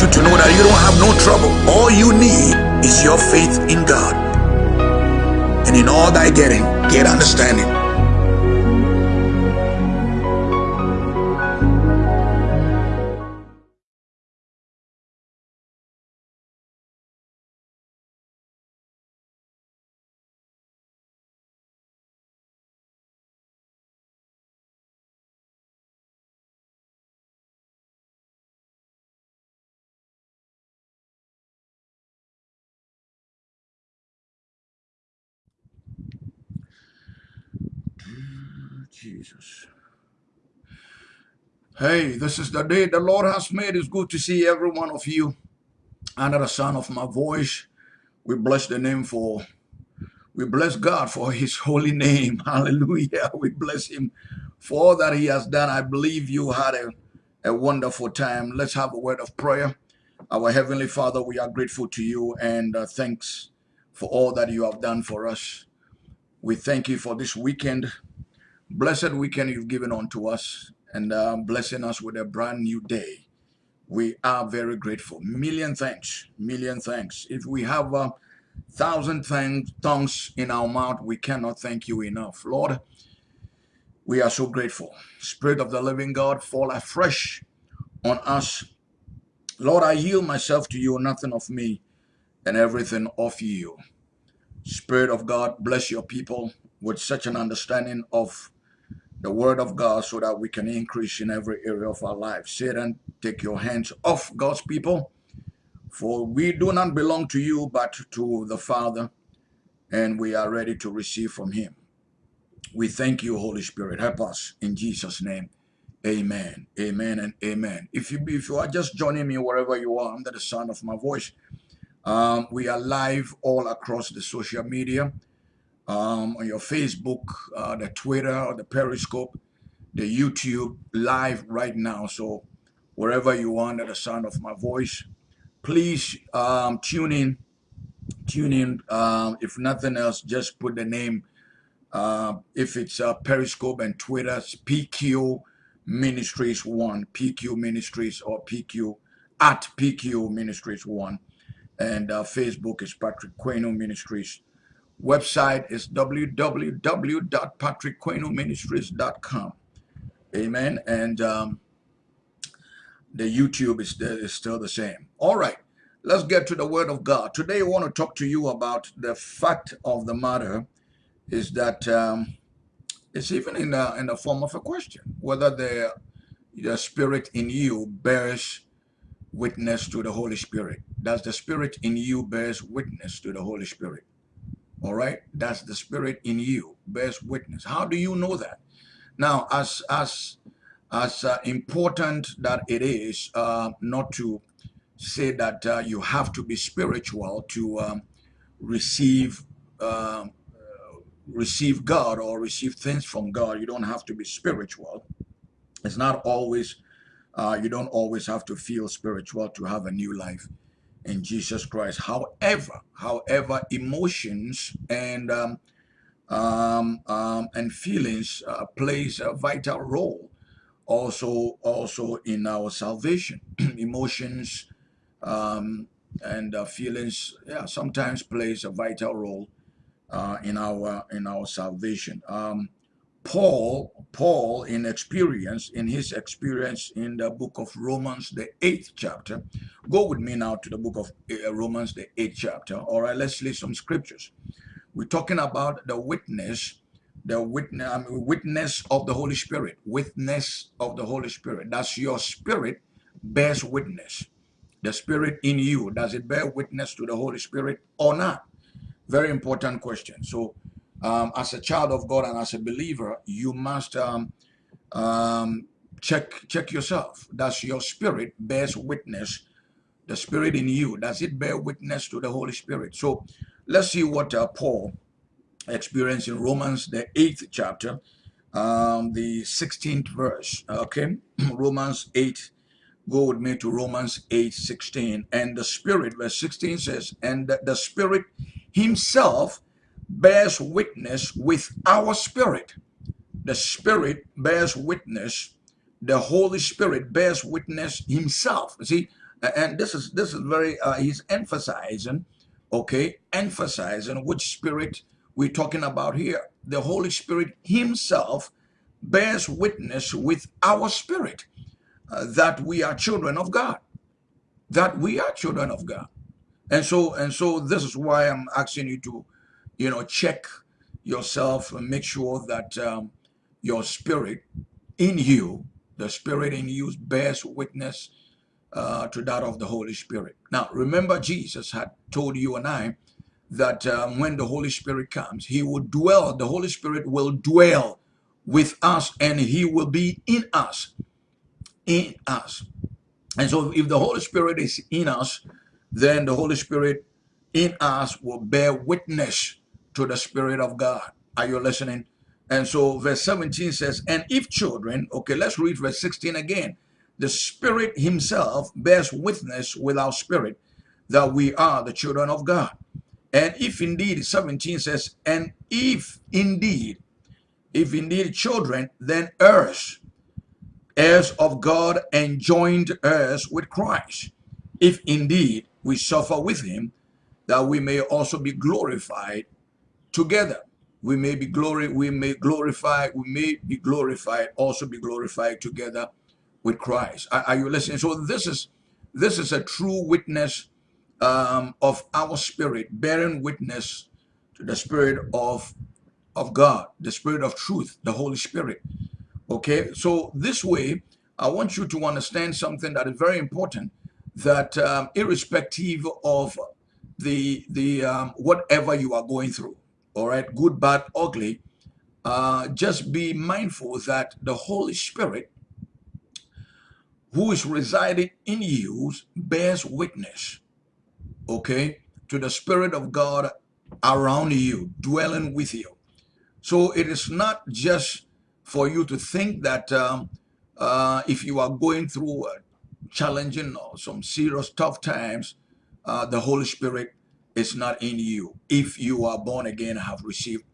you to know that you don't have no trouble. All you need is your faith in God. And in all thy getting, get understanding. Jesus. Hey, this is the day the Lord has made. It's good to see every one of you under the sound of my voice. We bless the name for, we bless God for his holy name. Hallelujah. We bless him for all that he has done. I believe you had a, a wonderful time. Let's have a word of prayer. Our Heavenly Father, we are grateful to you and uh, thanks for all that you have done for us. We thank you for this weekend blessed weekend you've given unto us and uh, blessing us with a brand new day. We are very grateful. Million thanks, million thanks. If we have a thousand tongues in our mouth, we cannot thank you enough. Lord, we are so grateful. Spirit of the living God, fall afresh on us. Lord, I yield myself to you, nothing of me and everything of you. Spirit of God, bless your people with such an understanding of the word of God so that we can increase in every area of our life. Satan, take your hands off God's people, for we do not belong to you, but to the Father, and we are ready to receive from him. We thank you, Holy Spirit. Help us in Jesus' name. Amen. Amen and amen. If you if you are just joining me wherever you are under the sound of my voice, um, we are live all across the social media um, on your Facebook, uh, the Twitter, or the Periscope, the YouTube live right now. So wherever you are under the sound of my voice, please um, tune in. Tune in. Um, if nothing else, just put the name. Uh, if it's uh, Periscope and Twitter, it's PQ Ministries One, PQ Ministries or PQ at PQ Ministries One, and uh, Facebook is Patrick Queno Ministries Website is www.patrickquenoministries.com. Amen. And um, the YouTube is, is still the same. All right. Let's get to the Word of God. Today, I want to talk to you about the fact of the matter is that um, it's even in the, in the form of a question, whether the, the Spirit in you bears witness to the Holy Spirit. Does the Spirit in you bears witness to the Holy Spirit? All right, that's the spirit in you bears witness. How do you know that? Now, as as as uh, important that it is uh, not to say that uh, you have to be spiritual to um, receive um, receive God or receive things from God. You don't have to be spiritual. It's not always. Uh, you don't always have to feel spiritual to have a new life in Jesus Christ. However, however, emotions and um, um, um, and feelings uh, plays a vital role also also in our salvation. emotions um, and uh, feelings, yeah, sometimes plays a vital role uh, in our in our salvation. Um, Paul, Paul in experience, in his experience in the book of Romans, the eighth chapter. Go with me now to the book of uh, Romans, the eighth chapter. All right, let's read some scriptures. We're talking about the witness, the witness, I mean, witness of the Holy Spirit. Witness of the Holy Spirit. That's your spirit bears witness. The spirit in you, does it bear witness to the Holy Spirit or not? Very important question. So um, as a child of God and as a believer, you must um, um, check check yourself. Does your spirit bears witness? The spirit in you does it bear witness to the Holy Spirit? So let's see what uh, Paul experienced in Romans the eighth chapter, um, the sixteenth verse. Okay, Romans eight. Go with me to Romans 8, 16. And the Spirit, verse 16 says, And the, the Spirit Himself bears witness with our spirit. The Spirit bears witness. The Holy Spirit bears witness himself. See, And this is this is very uh, he's emphasizing, okay, emphasizing which spirit we're talking about here. The Holy Spirit Himself bears witness with our spirit uh, that we are children of God. That we are children of God. And so and so this is why I'm asking you to, you know, check yourself and make sure that um, your spirit in you, the spirit in you bears witness uh, to that of the Holy Spirit. Now, remember Jesus had told you and I that um, when the Holy Spirit comes, he will dwell, the Holy Spirit will dwell with us and he will be in us. In us. And so if the Holy Spirit is in us, then the Holy Spirit in us will bear witness to the Spirit of God. Are you listening? And so verse 17 says, and if children, okay, let's read verse 16 again. The Spirit himself bears witness with our spirit that we are the children of God. And if indeed, 17 says, and if indeed, if indeed children, then heirs, heirs of God and joined heirs with Christ. If indeed we suffer with him, that we may also be glorified together. We may be glory, we may glorify, we may be glorified, also be glorified together with Christ. Are, are you listening? So this is this is a true witness um, of our spirit, bearing witness to the spirit of of God, the spirit of truth, the Holy Spirit. Okay, so this way, I want you to understand something that is very important. That um, irrespective of the the um, whatever you are going through, all right, good, bad, ugly, uh, just be mindful that the Holy Spirit who is residing in you bears witness, okay, to the Spirit of God around you, dwelling with you. So it is not just for you to think that um, uh, if you are going through challenging or some serious tough times, uh, the Holy Spirit is not in you. If you are born again, have received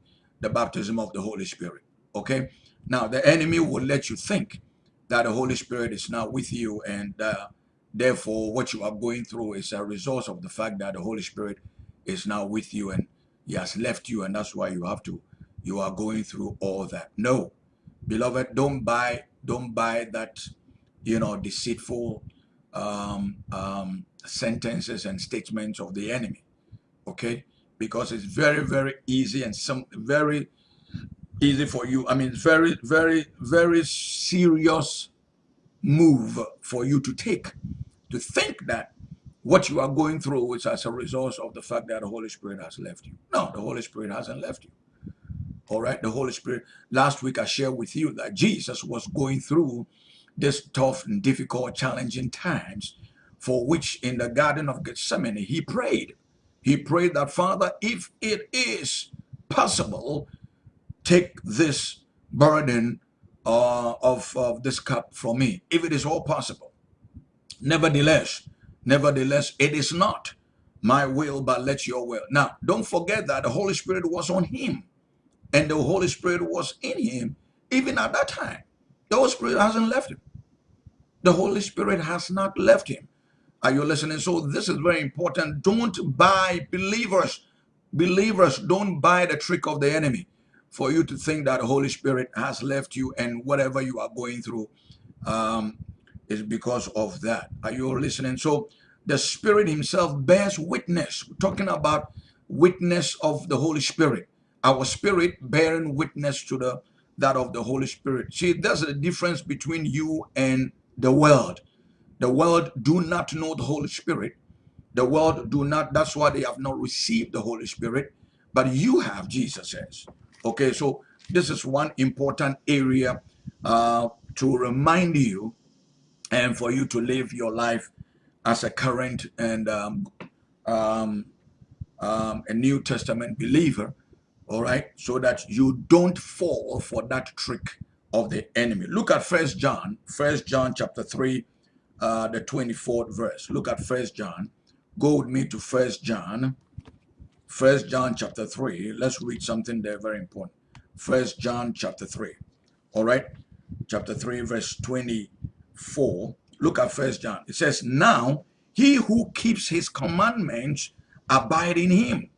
the baptism of the Holy Spirit. Okay. Now the enemy will let you think that the Holy Spirit is not with you and uh, therefore what you are going through is a result of the fact that the Holy Spirit is now with you and he has left you and that's why you have to you are going through all that no beloved don't buy don't buy that you know deceitful um, um, sentences and statements of the enemy okay? Because it's very very easy and some very easy for you i mean very very very serious move for you to take to think that what you are going through is as a result of the fact that the holy spirit has left you. No the holy spirit hasn't left you. All right the holy spirit last week i shared with you that jesus was going through this tough and difficult challenging times for which in the garden of gethsemane he prayed he prayed that, Father, if it is possible, take this burden uh, of, of this cup from me, if it is all possible. Nevertheless, nevertheless, it is not my will, but let your will. Now, don't forget that the Holy Spirit was on him, and the Holy Spirit was in him even at that time. The Holy Spirit hasn't left him. The Holy Spirit has not left him. Are you listening? So this is very important. Don't buy believers. Believers don't buy the trick of the enemy for you to think that the Holy Spirit has left you and whatever you are going through um, is because of that. Are you listening? So the Spirit himself bears witness. We're talking about witness of the Holy Spirit. Our spirit bearing witness to the that of the Holy Spirit. See, there's a difference between you and the world. The world do not know the Holy Spirit. The world do not, that's why they have not received the Holy Spirit. But you have, Jesus says. Okay, so this is one important area uh, to remind you and for you to live your life as a current and um, um, um, a New Testament believer, all right, so that you don't fall for that trick of the enemy. Look at First John, First John chapter 3, uh, the 24th verse. Look at First John. Go with me to First John. First John chapter 3. Let's read something there very important. First John chapter 3. All right. Chapter 3 verse 24. Look at First John. It says, Now He who keeps his commandments abide in him.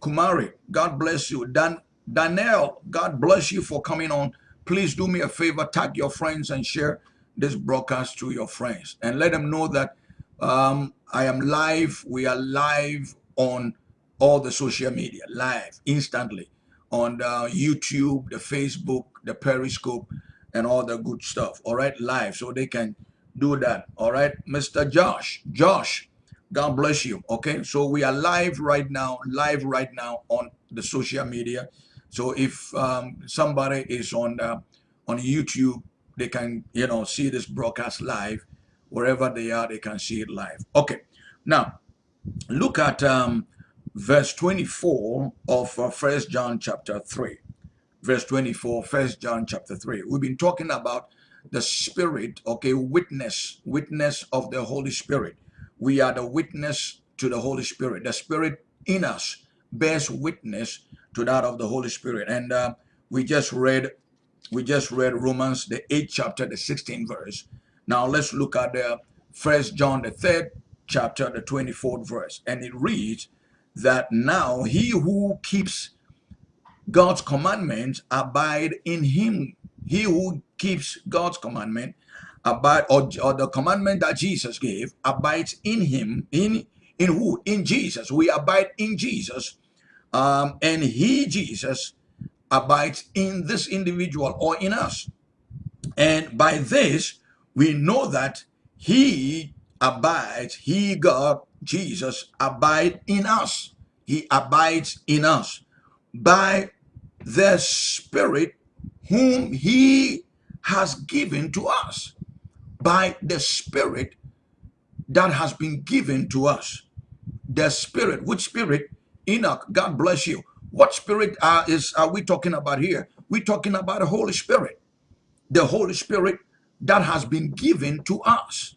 Kumari, God bless you. Dan Daniel, God bless you for coming on. Please do me a favor, tag your friends and share this broadcast to your friends and let them know that um, I am live. We are live on all the social media, live, instantly on the YouTube, the Facebook, the Periscope, and all the good stuff. All right, live, so they can do that. All right, Mr. Josh, Josh, God bless you. Okay, so we are live right now, live right now on the social media. So if um, somebody is on uh, on YouTube, they can you know see this broadcast live wherever they are. They can see it live. Okay, now look at um, verse 24 of uh, First John chapter 3. Verse 24, First John chapter 3. We've been talking about the Spirit, okay, witness, witness of the Holy Spirit. We are the witness to the Holy Spirit. The Spirit in us bears witness to that of the Holy Spirit. And uh, we just read, we just read Romans, the 8th chapter, the 16th verse. Now let's look at the First John, the 3rd chapter, the 24th verse. And it reads, that now he who keeps God's commandments abide in him. He who keeps God's commandment abide or, or the commandment that Jesus gave abides in him. In in who? In Jesus. We abide in Jesus. Um, and he, Jesus, abides in this individual or in us. And by this, we know that he abides, he, God, Jesus, abide in us. He abides in us by the Spirit whom he has given to us. By the Spirit that has been given to us. The Spirit, which Spirit? Enoch, God bless you. What Spirit uh, is are we talking about here? We're talking about the Holy Spirit. The Holy Spirit that has been given to us.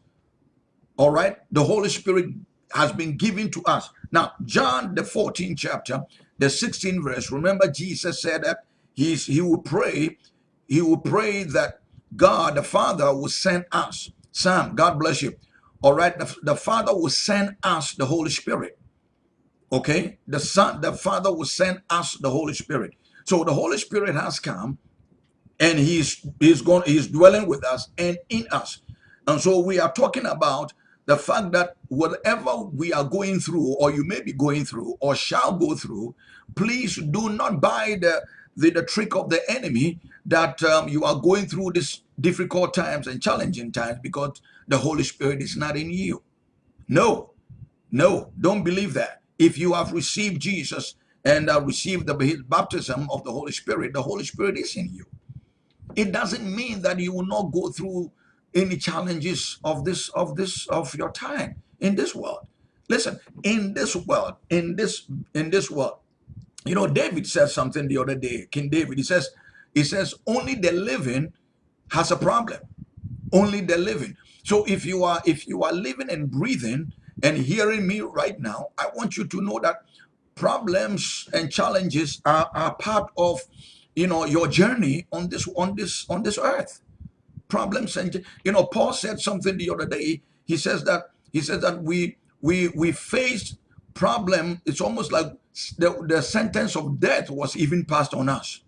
All right? The Holy Spirit has been given to us. Now, John, the 14th chapter, the 16th verse, remember Jesus said that he's, he will pray, he will pray that God, the Father, will send us. Sam, God bless you. All right, the, the Father will send us the Holy Spirit. Okay, the Son, the Father will send us the Holy Spirit. So the Holy Spirit has come and he's he's going he's dwelling with us and in us. And so we are talking about the fact that whatever we are going through or you may be going through or shall go through please do not buy the the, the trick of the enemy that um, you are going through these difficult times and challenging times because the holy spirit is not in you. No. No. Don't believe that if you have received jesus and uh, received the baptism of the holy spirit the holy spirit is in you. It doesn't mean that you will not go through any challenges of this of this of your time in this world. Listen in this world in this in this world you know david said something the other day king david. He says he says only the living has a problem. Only the living. So if you are if you are living and breathing and hearing me right now i want you to know that problems and challenges are, are part of you know your journey on this on this on this earth. Problems and you know paul said something the other day. He says that he says that we we we face problem. It's almost like the, the sentence of death was even passed on us.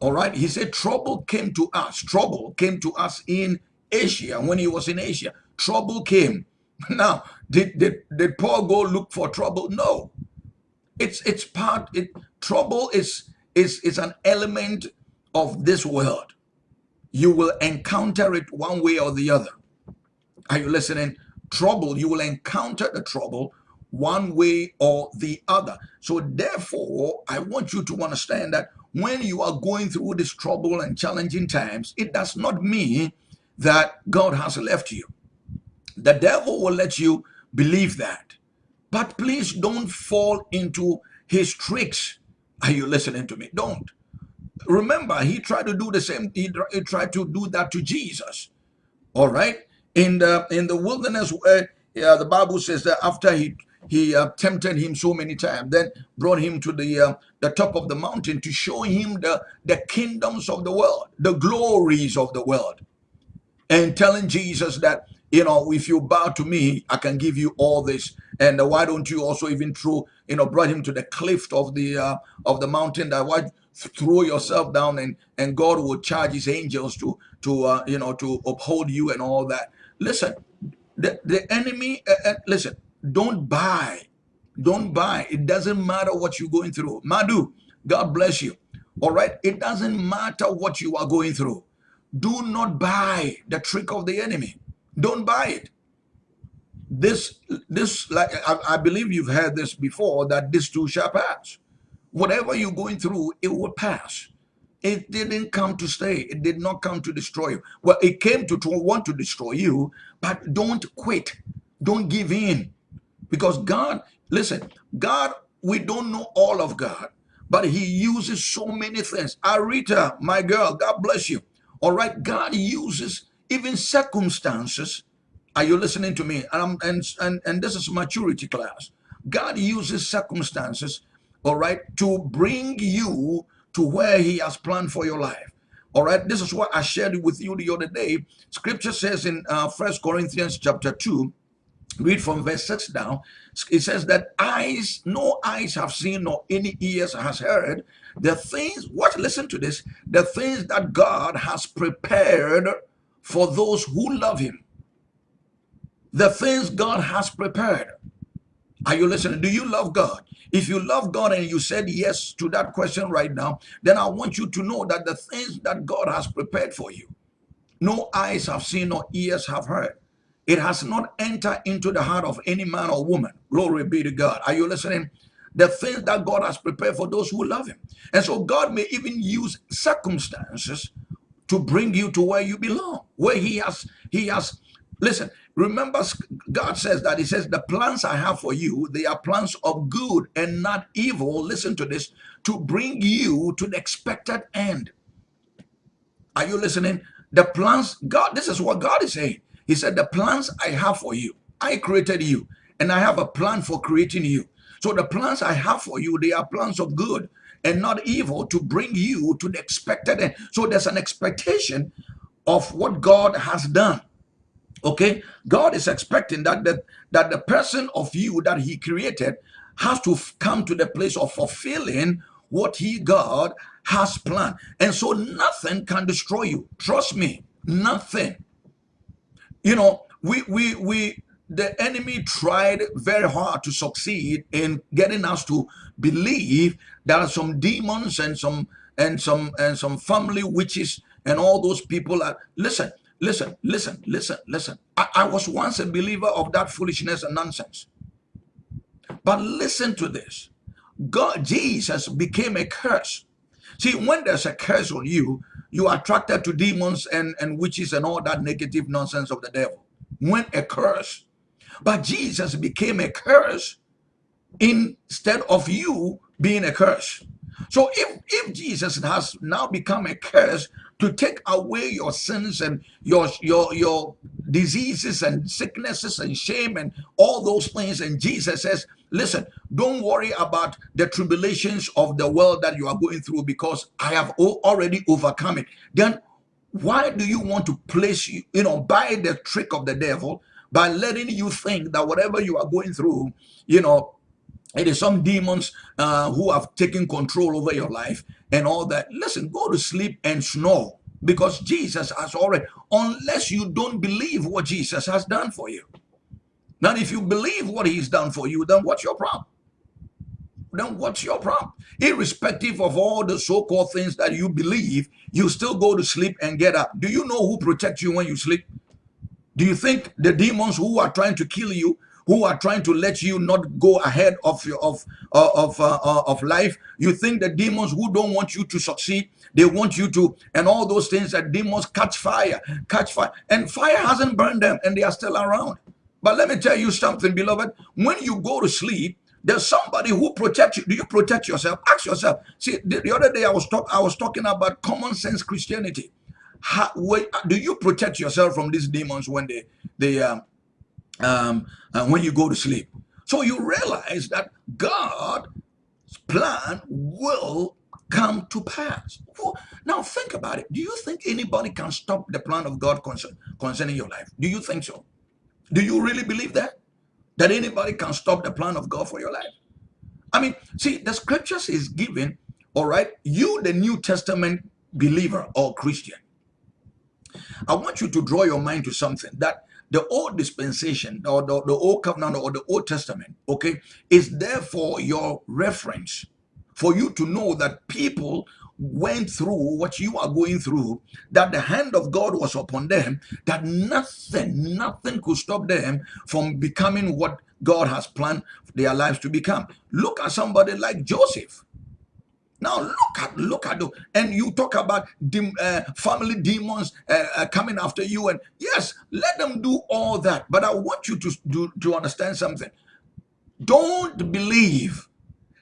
All right? He said trouble came to us. Trouble came to us in asia when he was in asia. Trouble came now did did, did paul go look for trouble no it's it's part it trouble is is is an element of this world you will encounter it one way or the other. Are you listening? Trouble, you will encounter the trouble one way or the other. So therefore, I want you to understand that when you are going through this trouble and challenging times, it does not mean that God has left you. The devil will let you believe that. But please don't fall into his tricks. Are you listening to me? Don't. Remember, he tried to do the same. He, he tried to do that to Jesus. All right. In the in the wilderness, uh, yeah, the Bible says that after he he uh, tempted him so many times, then brought him to the uh, the top of the mountain to show him the the kingdoms of the world, the glories of the world, and telling Jesus that you know, if you bow to me, I can give you all this. And why don't you also even throw, you know, brought him to the cliff of the uh, of the mountain that why throw yourself down and and God will charge his angels to to uh, you know to uphold you and all that. Listen, the, the enemy, uh, uh, listen, don't buy. Don't buy. It doesn't matter what you're going through. Madu, God bless you. All right. It doesn't matter what you are going through. Do not buy the trick of the enemy. Don't buy it. This, this, like I, I believe you've heard this before that this too shall pass. Whatever you're going through, it will pass. It didn't come to stay. It did not come to destroy you. Well, it came to, to want to destroy you, but don't quit. Don't give in. Because God, listen, God, we don't know all of God, but he uses so many things. Arita, my girl, God bless you. All right, God uses even circumstances. Are you listening to me? And, and, and, and this is maturity class. God uses circumstances, all right, to bring you to where he has planned for your life. All right, this is what I shared with you the other day. Scripture says in uh, First Corinthians chapter 2, read from verse 6 down. It says that eyes, no eyes have seen, nor any ears has heard. The things, what, listen to this, the things that God has prepared for those who love him. The things God has prepared. Are you listening? Do you love God? If you love God and you said yes to that question right now, then I want you to know that the things that God has prepared for you, no eyes have seen, no ears have heard. It has not entered into the heart of any man or woman. Glory be to God. Are you listening? The things that God has prepared for those who love him. And so God may even use circumstances to bring you to where you belong, where he has, he has, listen, Remember, God says that He says, The plans I have for you, they are plans of good and not evil. Listen to this to bring you to the expected end. Are you listening? The plans, God, this is what God is saying. He said, The plans I have for you, I created you, and I have a plan for creating you. So the plans I have for you, they are plans of good and not evil to bring you to the expected end. So there's an expectation of what God has done. Okay, God is expecting that the, that the person of you that he created has to come to the place of fulfilling what he, God, has planned. And so nothing can destroy you. Trust me, nothing. You know, we, we, we, the enemy tried very hard to succeed in getting us to believe there are some demons and some, and some, and some family witches and all those people are, listen, Listen, listen, listen, listen. I, I was once a believer of that foolishness and nonsense. But listen to this. God, Jesus became a curse. See, when there's a curse on you, you are attracted to demons and, and witches and all that negative nonsense of the devil. When a curse. But Jesus became a curse instead of you being a curse. So if, if Jesus has now become a curse, to take away your sins and your your your diseases and sicknesses and shame and all those things and jesus says listen don't worry about the tribulations of the world that you are going through because i have already overcome it then why do you want to place you you know by the trick of the devil by letting you think that whatever you are going through you know it is some demons uh, who have taken control over your life and all that. Listen, go to sleep and snore because Jesus has already, unless you don't believe what Jesus has done for you. Now, if you believe what he's done for you, then what's your problem? Then what's your problem? Irrespective of all the so-called things that you believe, you still go to sleep and get up. Do you know who protects you when you sleep? Do you think the demons who are trying to kill you who are trying to let you not go ahead of your of uh, of uh, uh, of life. You think the demons who don't want you to succeed, they want you to, and all those things that demons catch fire, catch fire, and fire hasn't burned them, and they are still around. But let me tell you something, beloved. When you go to sleep, there's somebody who protects you. Do you protect yourself? Ask yourself. See, the, the other day I was talk, I was talking about common sense Christianity. How, wait, do you protect yourself from these demons when they they um, um, uh, when you go to sleep. So you realize that God's plan will come to pass. Now think about it. Do you think anybody can stop the plan of God concern, concerning your life? Do you think so? Do you really believe that? That anybody can stop the plan of God for your life? I mean, see, the scriptures is given, all right, you, the New Testament believer or Christian. I want you to draw your mind to something that the old dispensation or the, the old covenant or the old testament, okay, is therefore your reference, for you to know that people went through what you are going through, that the hand of God was upon them, that nothing, nothing could stop them from becoming what God has planned their lives to become. Look at somebody like Joseph. Now look at look at the and you talk about dem, uh, family demons uh, uh, coming after you and yes, let them do all that. But I want you to do to understand something. Don't believe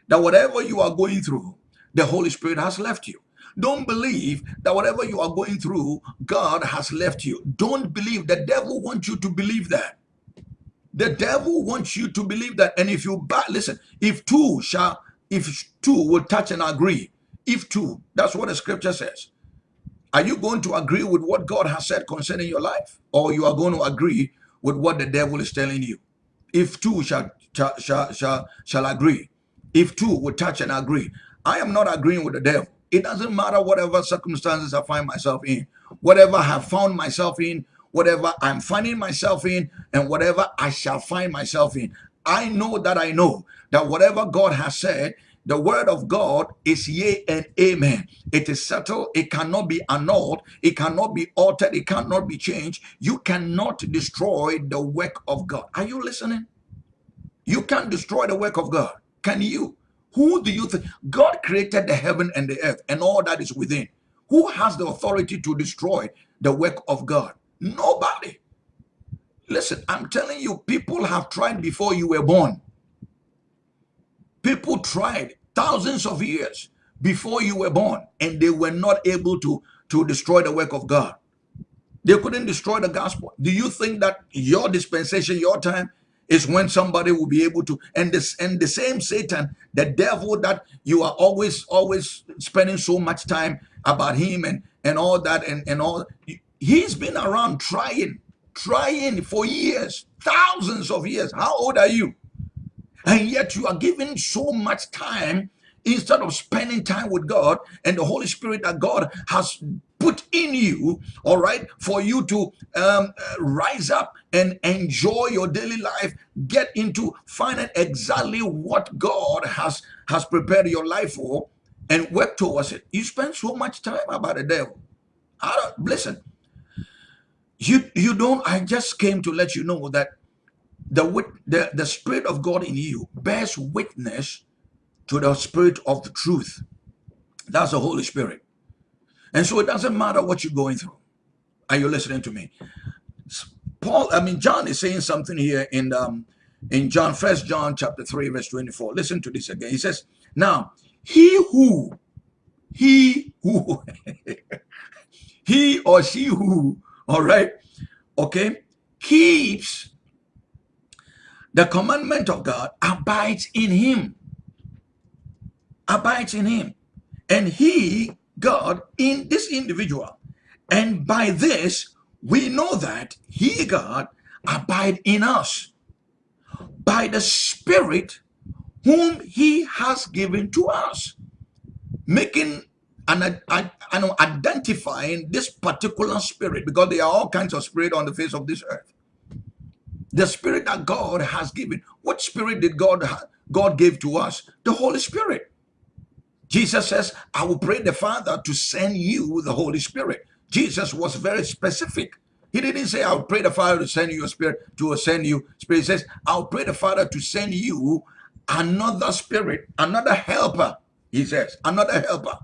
that whatever you are going through, the Holy Spirit has left you. Don't believe that whatever you are going through, God has left you. Don't believe the devil wants you to believe that. The devil wants you to believe that. And if you listen, if two shall if two will touch and agree, if two, that's what the scripture says. Are you going to agree with what God has said concerning your life? Or you are going to agree with what the devil is telling you? If two shall, shall, shall, shall, agree, if two will touch and agree, I am not agreeing with the devil. It doesn't matter whatever circumstances I find myself in, whatever I have found myself in, whatever I'm finding myself in, and whatever I shall find myself in. I know that I know that whatever God has said, the word of God is yea and amen. It is settled. It cannot be annulled. It cannot be altered. It cannot be changed. You cannot destroy the work of God. Are you listening? You can't destroy the work of God. Can you? Who do you think? God created the heaven and the earth and all that is within. Who has the authority to destroy the work of God? Nobody. Listen, I'm telling you, people have tried before you were born. People tried thousands of years before you were born and they were not able to, to destroy the work of God. They couldn't destroy the gospel. Do you think that your dispensation, your time, is when somebody will be able to and this and the same satan the devil that you are always always spending so much time about him and and all that and and all he's been around trying trying for years thousands of years how old are you and yet you are giving so much time instead of spending time with God and the Holy Spirit that God has put in you, all right, for you to um, rise up and enjoy your daily life, get into finding exactly what God has has prepared your life for, and work towards it. You spend so much time about the devil. I don't listen. You you don't. I just came to let you know that the, the, the Spirit of God in you bears witness to the Spirit of the truth. That's the Holy Spirit. And so it doesn't matter what you're going through. Are you listening to me? Paul, I mean, John is saying something here in um, in John, First John chapter 3, verse 24. Listen to this again. He says, Now, he who, he who, he or she who, all right, okay, keeps the commandment of God abides in him. Abides in him. And he, God, in this individual. And by this, we know that he, God, abide in us by the Spirit whom he has given to us. Making and identifying this particular spirit because there are all kinds of spirit on the face of this earth the spirit that God has given. What spirit did God God gave to us? The Holy Spirit. Jesus says, I will pray the Father to send you the Holy Spirit. Jesus was very specific. He didn't say, I'll pray the Father to send you a spirit, to send you spirit. He says, I'll pray the Father to send you another spirit, another helper. He says, another helper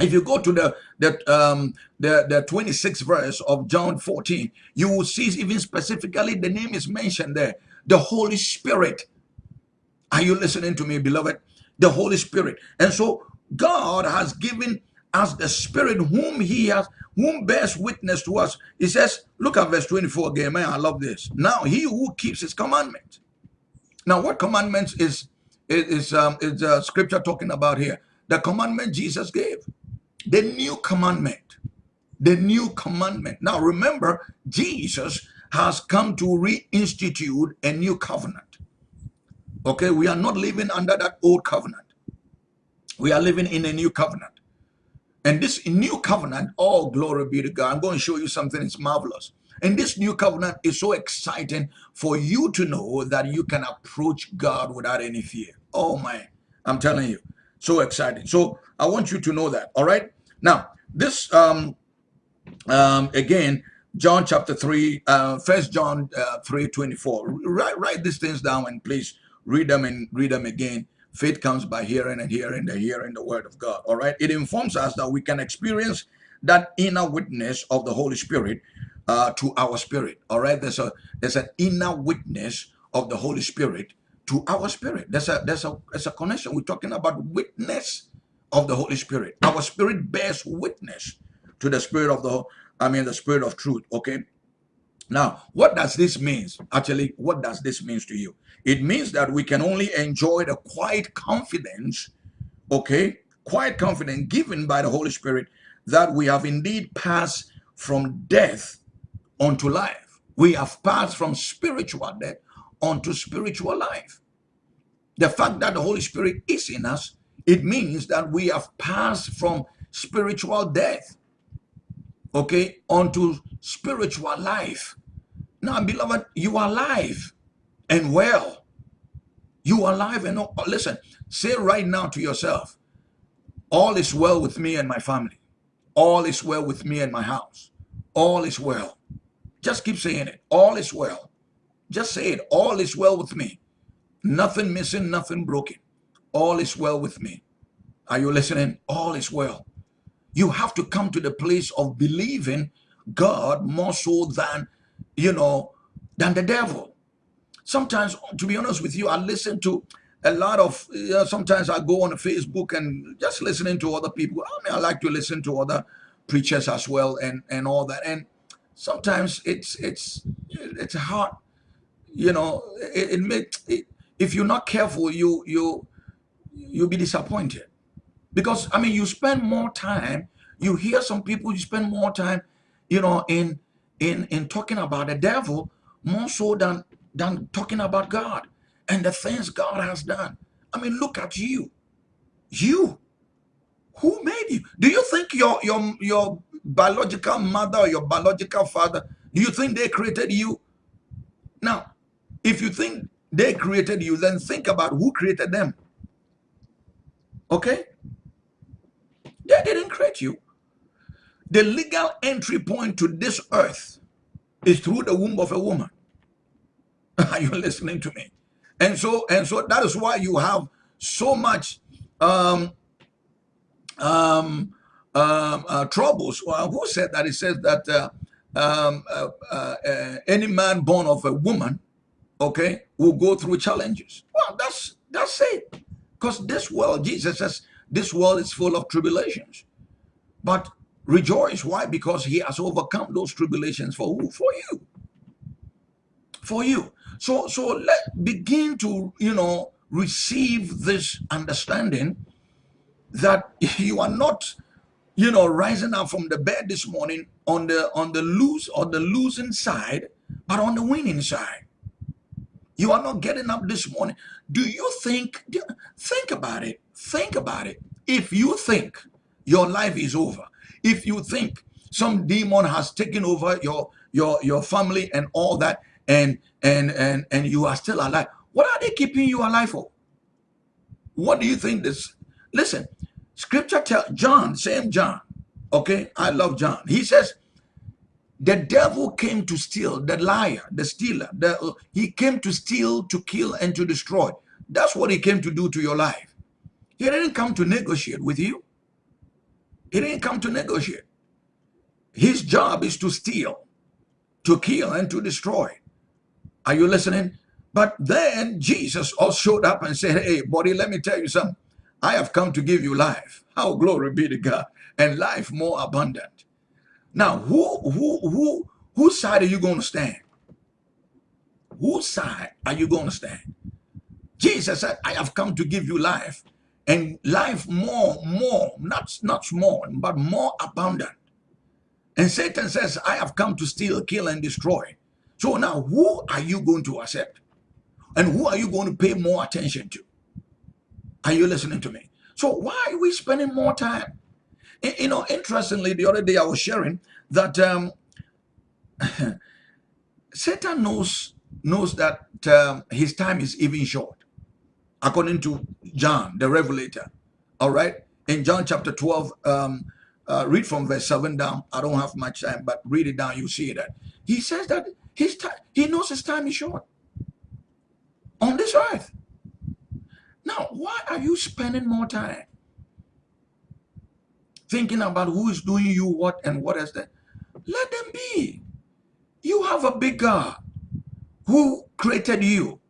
if you go to the um the the 26th verse of john 14 you will see even specifically the name is mentioned there. The holy spirit. Are you listening to me beloved? The holy spirit. And so god has given us the spirit whom he has whom bears witness to us. He says look at verse 24 again man i love this. Now he who keeps his commandments now what commandments is is, is um is uh, scripture talking about here? The commandment jesus gave the new commandment. The new commandment. Now remember, Jesus has come to reinstitute a new covenant. Okay, we are not living under that old covenant. We are living in a new covenant. And this new covenant, all oh, glory be to God. I'm going to show you something, it's marvelous. And this new covenant is so exciting for you to know that you can approach God without any fear. Oh my, I'm telling you, so exciting. So I want you to know that. All right. Now, this um um again, John chapter 3, uh first John uh 3 24. Write write these things down and please read them and read them again. Faith comes by hearing and hearing the hearing the word of God. All right. It informs us that we can experience that inner witness of the Holy Spirit uh, to our spirit. All right. There's a there's an inner witness of the Holy Spirit to our spirit. There's a there's a there's a connection. We're talking about witness of the Holy Spirit. Our spirit bears witness to the spirit of the I mean the spirit of truth. Okay. Now, what does this mean? Actually, what does this mean to you? It means that we can only enjoy the quiet confidence, okay, quiet confidence given by the Holy Spirit that we have indeed passed from death unto life. We have passed from spiritual death unto spiritual life. The fact that the Holy Spirit is in us, it means that we have passed from spiritual death, okay, onto spiritual life. Now, beloved, you are alive and well. You are alive and oh, listen, say right now to yourself, all is well with me and my family. All is well with me and my house. All is well. Just keep saying it. All is well. Just say it. All is well with me. Nothing missing, nothing broken. All is well with me. Are you listening? All is well. You have to come to the place of believing God more so than, you know, than the devil. Sometimes, to be honest with you, I listen to a lot of, you know, sometimes I go on Facebook and just listening to other people. I mean, I like to listen to other preachers as well and, and all that. And sometimes it's, it's, it's hard, you know, it, it it, if you're not careful, you, you, you'll be disappointed. Because, I mean, you spend more time, you hear some people, you spend more time, you know, in, in, in talking about the devil more so than than talking about God and the things God has done. I mean, look at you. You. Who made you? Do you think your your your biological mother or your biological father, do you think they created you? Now, if you think they created you, then think about who created them. Okay? They didn't create you. The legal entry point to this earth is through the womb of a woman. Are you listening to me? And so, and so that is why you have so much um, um, um, uh, troubles. Well, who said that? It says that uh, um, uh, uh, uh, any man born of a woman, okay, will go through challenges. Well, that's that's it. Because this world, Jesus says, this world is full of tribulations. But rejoice. Why? Because he has overcome those tribulations for who? For you. For you. So, so let begin to, you know, receive this understanding that you are not, you know, rising up from the bed this morning on the on the lose or the losing side, but on the winning side. You are not getting up this morning. Do you think, think about it, think about it. If you think your life is over, if you think some demon has taken over your your your family and all that, and and and and you are still alive. What are they keeping you alive for? What do you think this? Listen, scripture tell John, same John. Okay, I love John. He says, the devil came to steal, the liar, the stealer. The, he came to steal, to kill, and to destroy. That's what he came to do to your life. He didn't come to negotiate with you. He didn't come to negotiate. His job is to steal, to kill, and to destroy. Are you listening? But then Jesus all showed up and said, hey, buddy, let me tell you something. I have come to give you life. How glory be to God. And life more abundant. Now, who, who, who, whose side are you going to stand? Whose side are you going to stand? Jesus said, I have come to give you life and life more, more, not, not small, but more abundant. And Satan says, I have come to steal, kill, and destroy. So now, who are you going to accept? And who are you going to pay more attention to? Are you listening to me? So why are we spending more time? You know, interestingly, the other day I was sharing that um, Satan knows knows that um, his time is even short, according to John, the Revelator. All right, in John chapter 12, um, uh, read from verse 7 down. I don't have much time, but read it down. You see that he says that his time, he knows his time is short on this earth. Now, why are you spending more time thinking about who is doing you what and what is that? Let them be. You have a big God who created you,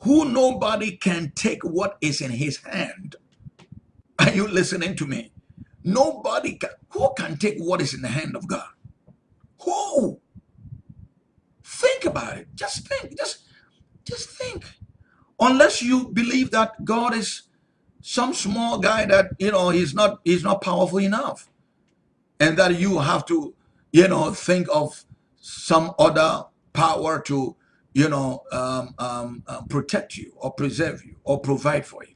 who nobody can take what is in his hand. Are you listening to me? Nobody can. Who can take what is in the hand of God? Who? Think about it. Just think. Just, just think. Unless you believe that God is some small guy that you know he's not he's not powerful enough, and that you have to you know think of some other power to you know um, um, um, protect you or preserve you or provide for you.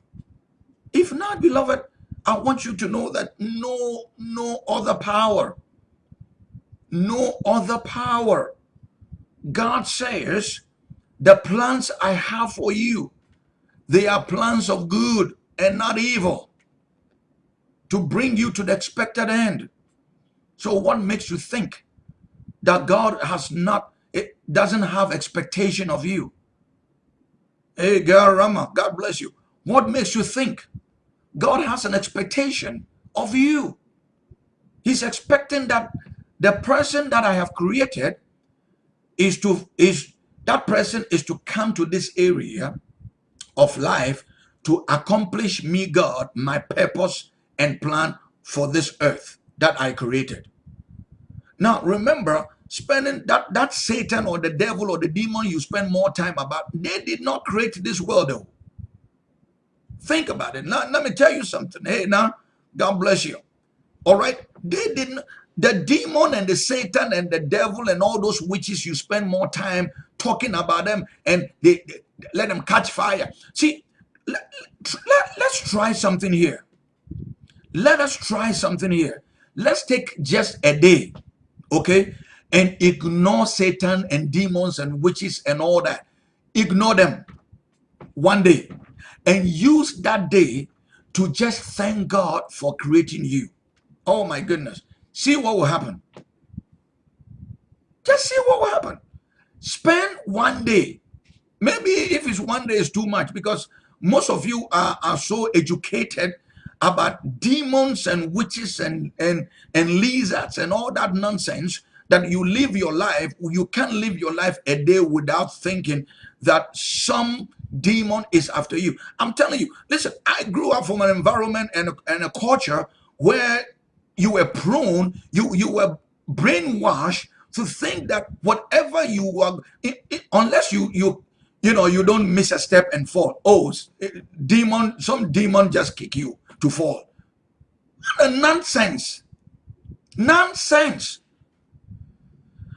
If not, beloved, I want you to know that no no other power, no other power. God says, the plans I have for you, they are plans of good and not evil to bring you to the expected end. So what makes you think that God has not, it doesn't have expectation of you? Hey, girl, Rama, God bless you. What makes you think God has an expectation of you? He's expecting that the person that I have created is to, is that person is to come to this area of life to accomplish me, God, my purpose and plan for this earth that I created. Now, remember, spending that, that Satan or the devil or the demon you spend more time about, they did not create this world, though. Think about it. Now, let me tell you something. Hey, now, God bless you. All right? They didn't, the demon and the Satan and the devil and all those witches, you spend more time talking about them and they, they let them catch fire. See, let, let, let's try something here. Let us try something here. Let's take just a day, okay? And ignore Satan and demons and witches and all that. Ignore them one day and use that day to just thank God for creating you. Oh my goodness. See what will happen. Just see what will happen. Spend one day. Maybe if it's one day is too much because most of you are, are so educated about demons and witches and, and, and lizards and all that nonsense that you live your life, you can't live your life a day without thinking that some demon is after you. I'm telling you, listen, I grew up from an environment and a, and a culture where you were prone, you, you were brainwashed to think that whatever you are, it, it, unless you, you you know, you don't miss a step and fall. Oh, demon, some demon just kick you to fall. Nonsense. Nonsense.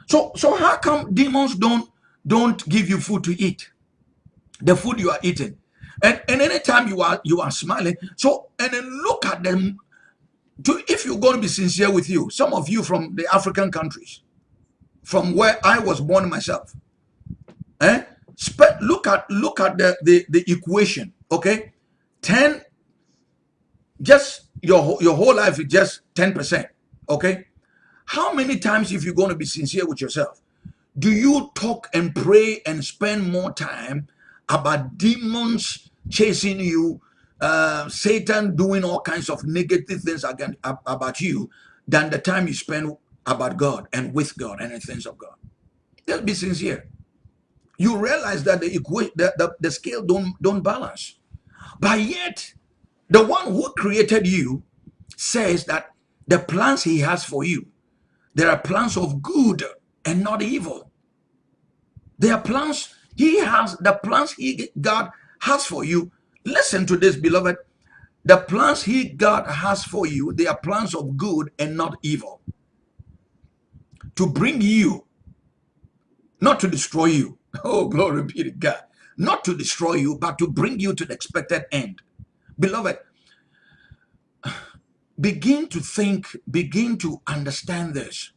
So, so how come demons don't don't give you food to eat? The food you are eating. And, and anytime you are you are smiling, so and then look at them. To, if you're going to be sincere with you, some of you from the African countries, from where I was born myself, eh? Spe look at look at the, the the equation okay? 10 just your your whole life is just 10 percent okay? How many times if you're going to be sincere with yourself do you talk and pray and spend more time about demons chasing you uh, satan doing all kinds of negative things again about you than the time you spend about god and with god and the things of god? Just be sincere you realize that the the, the, the scale don't, don't balance. But yet, the one who created you says that the plans he has for you, there are plans of good and not evil. There are plans, he has, the plans he, God has for you. Listen to this, beloved. The plans he, God has for you, they are plans of good and not evil. To bring you not to destroy you. Oh, glory be to God. Not to destroy you, but to bring you to the expected end. Beloved, begin to think, begin to understand this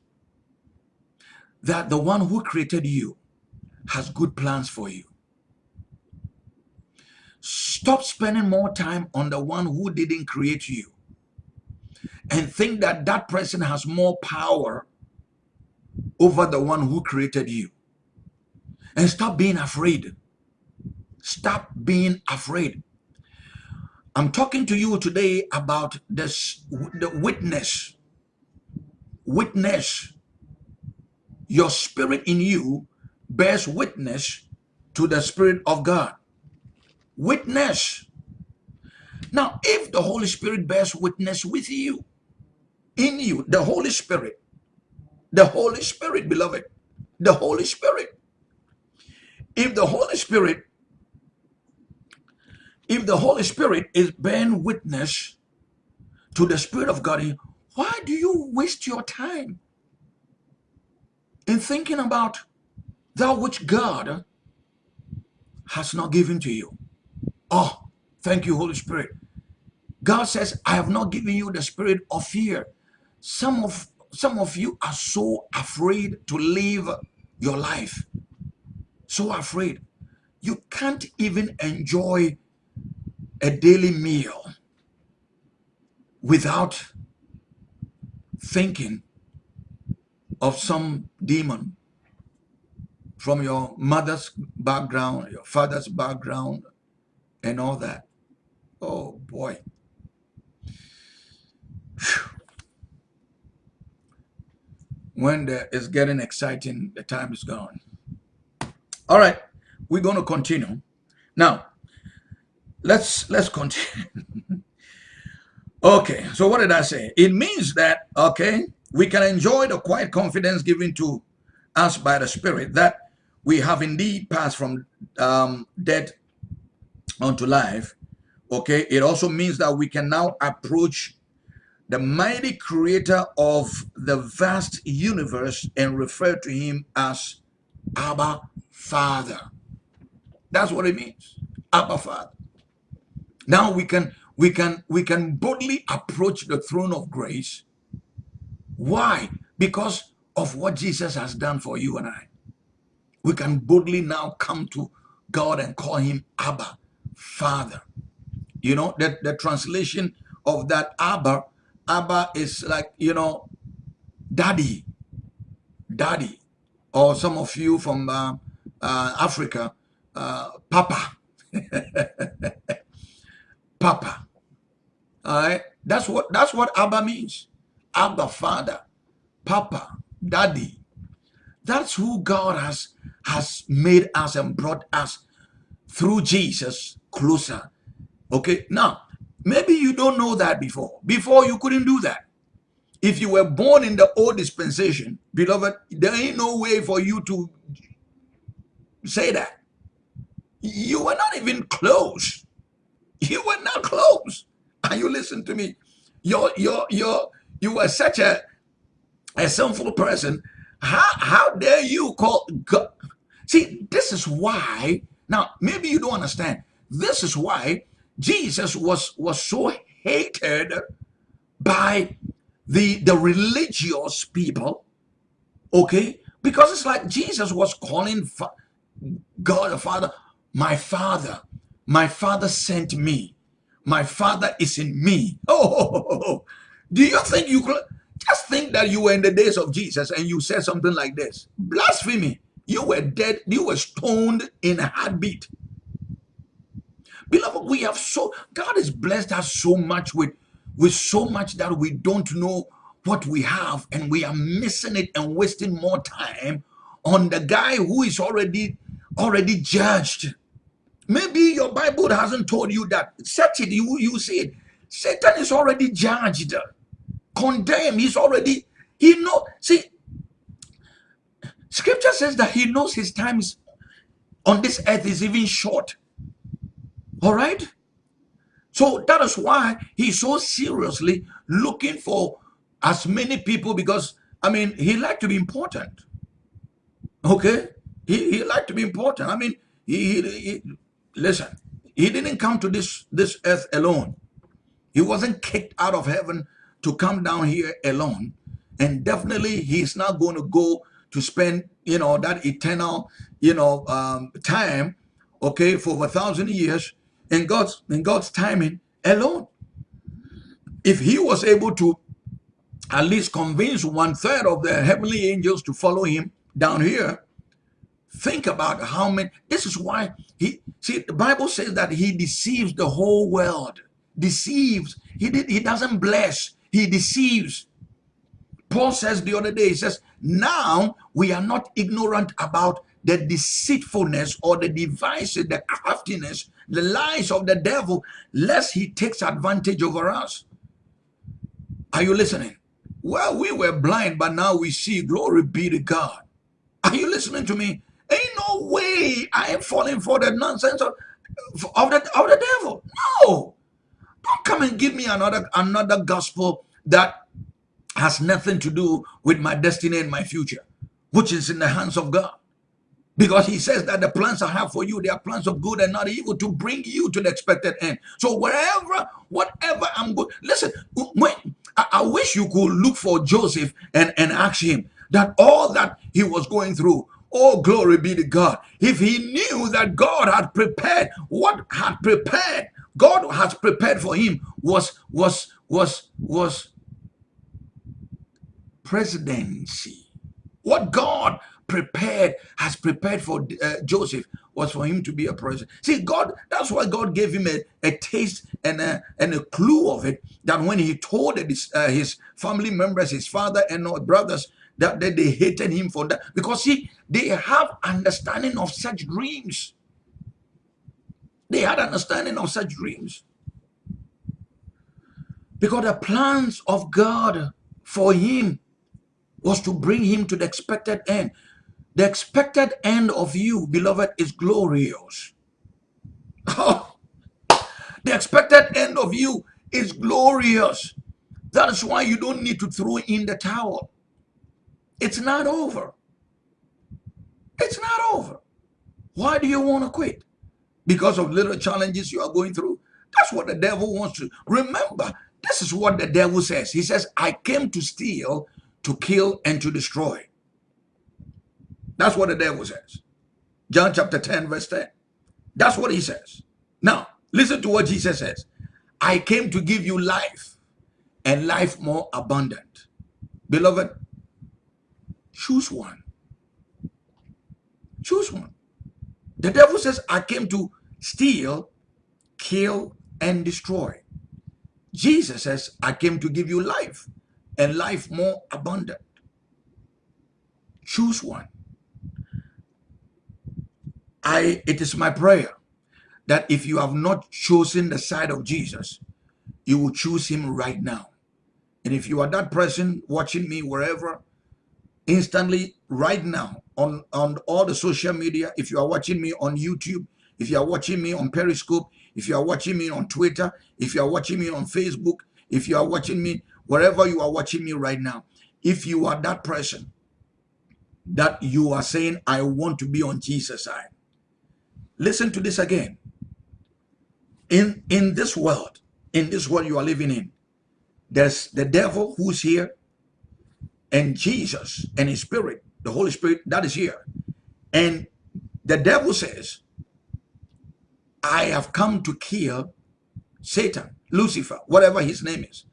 that the one who created you has good plans for you. Stop spending more time on the one who didn't create you and think that that person has more power over the one who created you. And stop being afraid. Stop being afraid. I'm talking to you today about this the witness. Witness. Your spirit in you bears witness to the spirit of God. Witness. Now, if the Holy Spirit bears witness with you, in you, the Holy Spirit, the Holy Spirit, beloved, the Holy Spirit. If the Holy Spirit, if the Holy Spirit is bearing witness to the Spirit of God, why do you waste your time in thinking about that which God has not given to you? Oh, thank you, Holy Spirit. God says, I have not given you the spirit of fear. Some of some of you are so afraid to live your life. So afraid. You can't even enjoy a daily meal without thinking of some demon from your mother's background, your father's background, and all that. Oh boy. Whew when the, it's getting exciting, the time is gone. All right, we're going to continue. Now, let's let's continue. okay, so what did I say? It means that, okay, we can enjoy the quiet confidence given to us by the Spirit that we have indeed passed from um, death unto life. Okay, it also means that we can now approach the mighty creator of the vast universe and refer to him as Abba Father. That's what it means. Abba Father. Now we can we can we can boldly approach the throne of grace. Why? Because of what Jesus has done for you and I. We can boldly now come to God and call him Abba, Father. You know, that the translation of that Abba Abba is like, you know, daddy, daddy. Or some of you from uh, uh, Africa, uh, Papa. Papa. All right. That's what that's what Abba means. Abba, Father, Papa, Daddy. That's who God has has made us and brought us through Jesus closer. Okay. Now, Maybe you don't know that before. Before you couldn't do that. If you were born in the old dispensation, beloved, there ain't no way for you to say that. You were not even close. You were not close. And you listen to me. You're, you're, you're, you were such a, a sinful person. How, how dare you call God? See, this is why, now, maybe you don't understand. This is why Jesus was, was so hated by the, the religious people, okay? Because it's like Jesus was calling God the Father, my Father, my Father sent me. My Father is in me. Oh, do you think you could just think that you were in the days of Jesus and you said something like this? Blasphemy. You were dead. You were stoned in a heartbeat. Beloved, we have so, God has blessed us so much with, with so much that we don't know what we have and we are missing it and wasting more time on the guy who is already, already judged. Maybe your Bible hasn't told you that. Search it, you, you see it. Satan is already judged, condemned. He's already, he know, see, scripture says that he knows his times on this earth is even short. All right? So that is why he's so seriously looking for as many people because, I mean, he liked to be important. Okay? He, he liked to be important. I mean, he, he, he listen, he didn't come to this, this earth alone. He wasn't kicked out of heaven to come down here alone. And definitely he's not going to go to spend, you know, that eternal, you know, um, time, okay, for a thousand years in God's in God's timing alone. If he was able to at least convince one third of the heavenly angels to follow him down here, think about how many. This is why he see the Bible says that he deceives the whole world. Deceives. He did. He doesn't bless. He deceives. Paul says the other day. He says, "Now we are not ignorant about the deceitfulness or the devices, the craftiness, the lies of the devil, lest he takes advantage over us." Are you listening? Well, we were blind, but now we see. Glory be to God. Are you listening to me? Ain't no way I am falling for the nonsense of, of, the, of the devil. No. Don't come and give me another another gospel that has nothing to do with my destiny and my future, which is in the hands of God. Because he says that the plans I have for you, they are plans of good and not evil to bring you to the expected end. So wherever, whatever I'm good, listen, when I, I wish you could look for Joseph and, and ask him that all that he was going through, Oh, glory be to God. If he knew that God had prepared, what had prepared, God has prepared for him was, was, was, was presidency. What God prepared, has prepared for uh, Joseph was for him to be a president. See, God, that's why God gave him a, a taste and a, and a clue of it that when he told his, uh, his family members, his father and brothers, that, that they hated him for that. Because see, they have understanding of such dreams. They had understanding of such dreams. Because the plans of God for him was to bring him to the expected end. The expected end of you, beloved, is glorious. The expected end of you is glorious. That is why you don't need to throw in the towel. It's not over. It's not over. Why do you want to quit? Because of little challenges you are going through? That's what the devil wants to. Remember, this is what the devil says. He says, I came to steal, to kill, and to destroy. That's what the devil says. John chapter 10, verse 10. That's what he says. Now, listen to what Jesus says. I came to give you life and life more abundant. Beloved, choose one. Choose one. The devil says, I came to steal, kill, and destroy. Jesus says, I came to give you life and life more abundant. Choose one. I it is my prayer that if you have not chosen the side of Jesus, you will choose him right now. And if you are that person watching me wherever, instantly right now on, on all the social media, if you are watching me on YouTube, if you are watching me on Periscope, if you are watching me on Twitter, if you are watching me on Facebook, if you are watching me wherever you are watching me right now, if you are that person that you are saying, I want to be on Jesus' side, Listen to this again. In, in this world, in this world you are living in, there's the devil who's here and Jesus and his spirit, the Holy Spirit that is here. And the devil says, I have come to kill Satan, Lucifer, whatever his name is.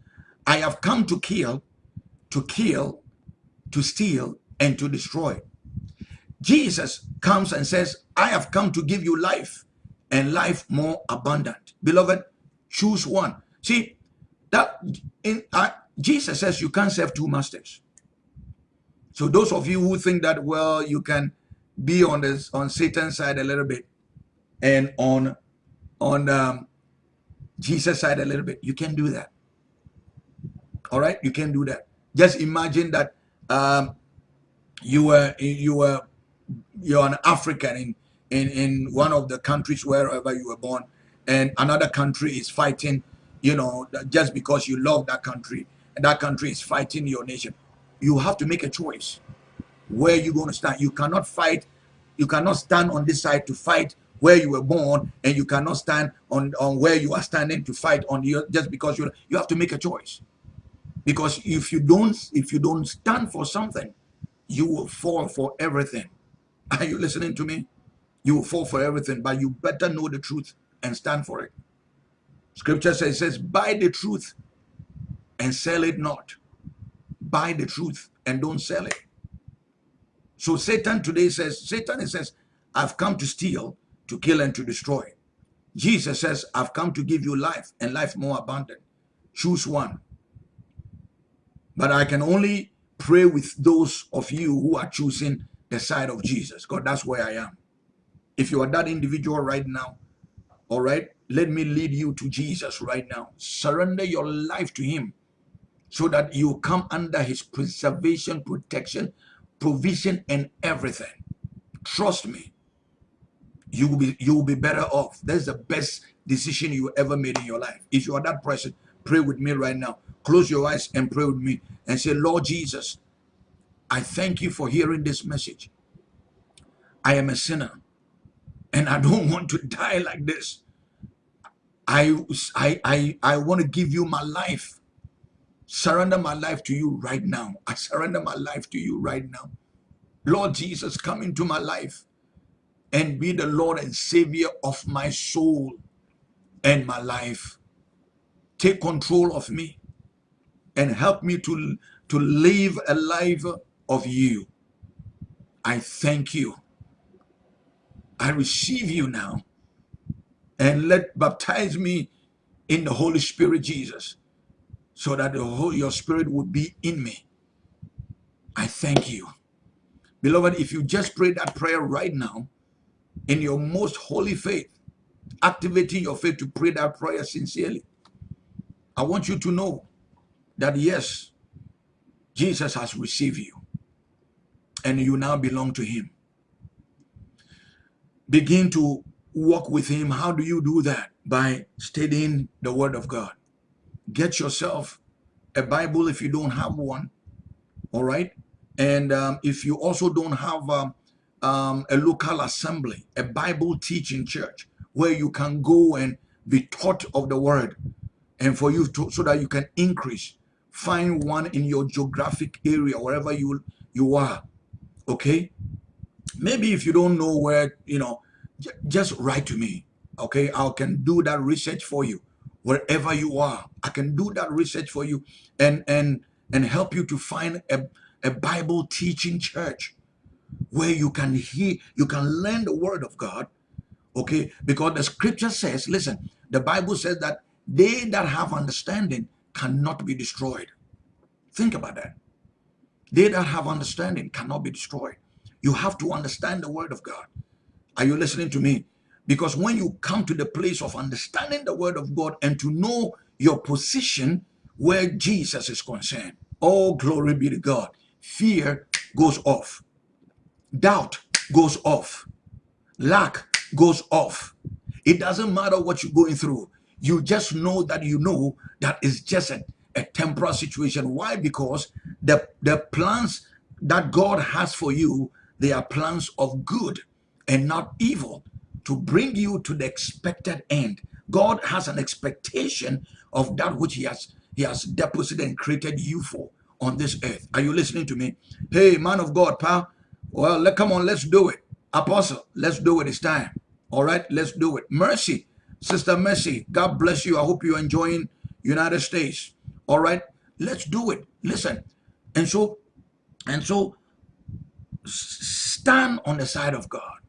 I have come to kill, to kill, to steal, and to destroy. Jesus comes and says, I have come to give you life and life more abundant. Beloved, choose one. See, that in uh, Jesus says you can't serve two masters. So those of you who think that, well, you can be on this on Satan's side a little bit and on on um, Jesus' side a little bit, you can do that. All right, you can do that. Just imagine that um, you were you were you're an African in, in, in one of the countries wherever you were born, and another country is fighting, you know, just because you love that country, and that country is fighting your nation. You have to make a choice where you're going to stand. You cannot fight you cannot stand on this side to fight where you were born, and you cannot stand on, on where you are standing to fight on the just because you you have to make a choice. Because if you don't if you don't stand for something, you will fall for everything. Are you listening to me? You will fall for everything, but you better know the truth and stand for it. Scripture says, says, buy the truth and sell it not. Buy the truth and don't sell it. So Satan today says, Satan says, I've come to steal, to kill, and to destroy. Jesus says, I've come to give you life and life more abundant. Choose one. But I can only pray with those of you who are choosing the side of Jesus. God, that's where I am. If you are that individual right now, all right, let me lead you to Jesus right now. Surrender your life to him so that you come under his preservation, protection, provision, and everything. Trust me, you will be you will be better off. That's the best decision you ever made in your life. If you are that person, pray with me right now. Close your eyes and pray with me and say, Lord Jesus, I thank you for hearing this message. I am a sinner and I don't want to die like this. I, I, I, I want to give you my life. Surrender my life to you right now. I surrender my life to you right now. Lord Jesus, come into my life and be the Lord and Savior of my soul and my life. Take control of me and help me to, to live a life of you. I thank you. I receive you now and let baptize me in the Holy Spirit, Jesus, so that the whole, your spirit would be in me. I thank you. Beloved, if you just pray that prayer right now, in your most holy faith, activating your faith to pray that prayer sincerely, I want you to know that yes, Jesus has received you and you now belong to him. Begin to walk with him. How do you do that? By studying the word of God. Get yourself a Bible if you don't have one. All right. And um, if you also don't have um, um, a local assembly, a Bible teaching church where you can go and be taught of the word and for you to, so that you can increase, find one in your geographic area, wherever you, you are. Okay. Maybe if you don't know where, you know, just write to me okay? I can do that research for you. Wherever you are i can do that research for you and and and help you to find a, a bible teaching church where you can hear you can learn the word of god okay? Because the scripture says listen the bible says that they that have understanding cannot be destroyed. Think about that. They that have understanding cannot be destroyed you have to understand the word of god are you listening to me? Because when you come to the place of understanding the word of God and to know your position where Jesus is concerned, all glory be to God. Fear goes off. Doubt goes off. Lack goes off. It doesn't matter what you're going through. You just know that you know that it's just a, a temporal situation. Why? Because the, the plans that God has for you, they are plans of good and not evil to bring you to the expected end. God has an expectation of that which he has he has deposited and created you for on this earth. Are you listening to me? Hey, man of God, pal. Well, let come on, let's do it. Apostle, let's do it. It's time. All right, let's do it. Mercy, Sister Mercy, God bless you. I hope you're enjoying United States. All right, let's do it. Listen. And so, and so stand on the side of God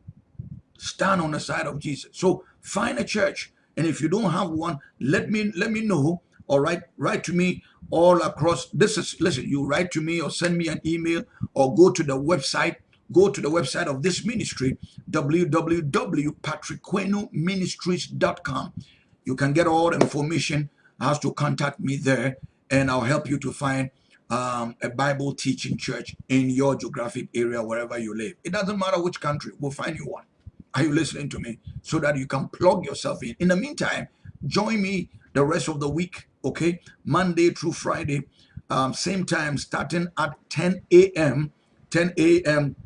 stand on the side of Jesus. So find a church. And if you don't have one, let me let me know. All right, write to me all across. This is listen, you write to me or send me an email or go to the website. Go to the website of this ministry, www.patrickquenoministries.com. You can get all the information as to contact me there, and I'll help you to find um, a Bible teaching church in your geographic area, wherever you live. It doesn't matter which country, we'll find you one. Are you listening to me? So that you can plug yourself in. In the meantime, join me the rest of the week, okay? Monday through Friday, um, same time, starting at 10 a.m., 10 a.m.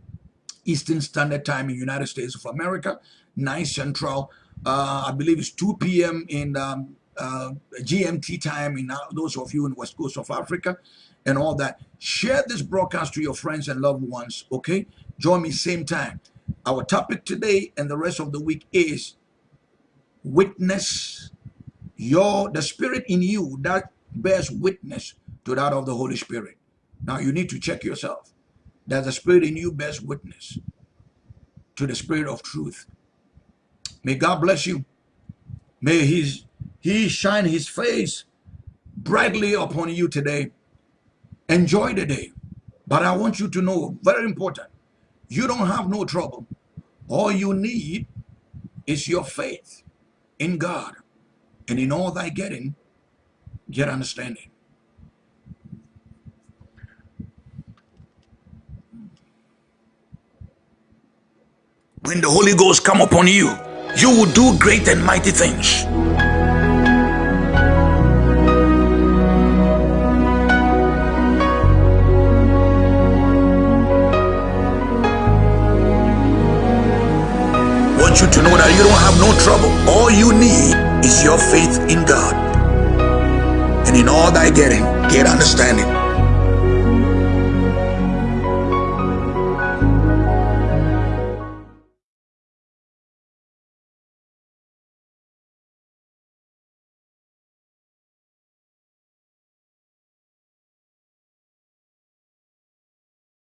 Eastern Standard Time in United States of America, 9 Central. Uh, I believe it's 2 p.m. in um, uh, GMT time in those of you in West Coast of Africa and all that. Share this broadcast to your friends and loved ones, okay? Join me same time. Our topic today and the rest of the week is witness your the spirit in you that bears witness to that of the Holy Spirit. Now you need to check yourself that the spirit in you bears witness to the spirit of truth. May God bless you. May his he shine his face brightly upon you today. Enjoy the day. But I want you to know, very important, you don't have no trouble. All you need is your faith in God. And in all thy getting, get understanding. When the Holy Ghost come upon you, you will do great and mighty things. Want you to know that you don't have no trouble. All you need is your faith in God. And in all thy getting, get understanding.